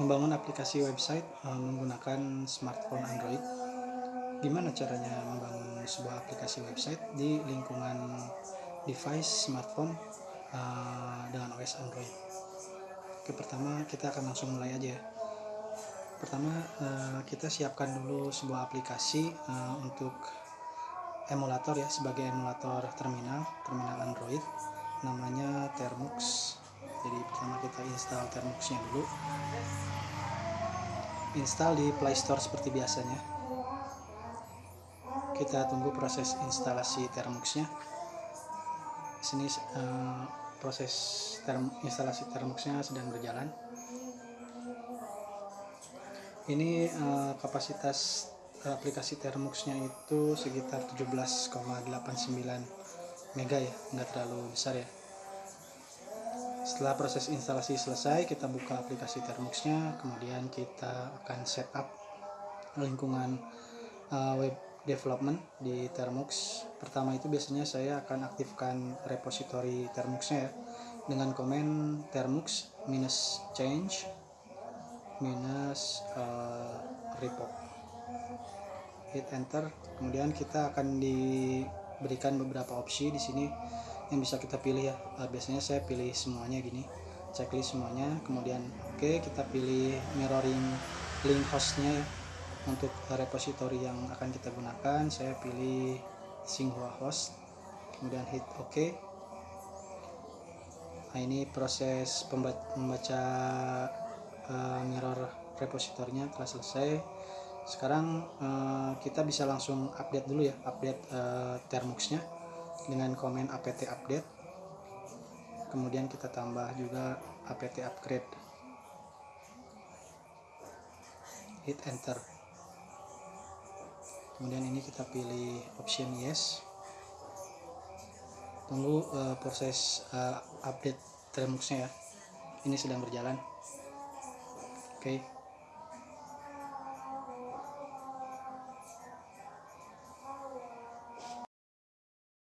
membangun aplikasi website uh, menggunakan smartphone Android. Gimana caranya membangun sebuah aplikasi website di lingkungan device smartphone uh, dengan OS Android? Oke, pertama kita akan langsung mulai aja ya. Pertama uh, kita siapkan dulu sebuah aplikasi uh, untuk emulator ya sebagai emulator terminal terminal Android namanya Termux install termuxnya dulu. Install di playstore seperti biasanya. Kita tunggu proses instalasi termuxnya sini uh, proses term, instalasi termuxnya sedang berjalan. Ini uh, kapasitas aplikasi termuxnya itu sekitar 17,89 mega ya nggak terlalu besar ya setelah proses instalasi selesai, kita buka aplikasi Termuxnya, kemudian kita akan setup lingkungan uh, web development di Termux. Pertama itu biasanya saya akan aktifkan repository Termuxnya ya, dengan komen termux minus change minus uh, repo. Hit enter, kemudian kita akan diberikan beberapa opsi di sini yang bisa kita pilih ya. Uh, biasanya saya pilih semuanya gini checklist semuanya. Kemudian oke okay, kita pilih mirroring link hostnya ya. Untuk repository yang akan kita gunakan saya pilih Tsinghua host. Kemudian hit OK nah ini proses membaca uh, mirror repositorinya telah selesai. Sekarang uh, kita bisa langsung update dulu ya update uh, termuxnya dengan komen apt update. Kemudian kita tambah juga apt upgrade. Hit enter. Kemudian ini kita pilih option yes. Tunggu uh, proses uh, update termuxnya ya. Ini sedang berjalan. Oke. okay.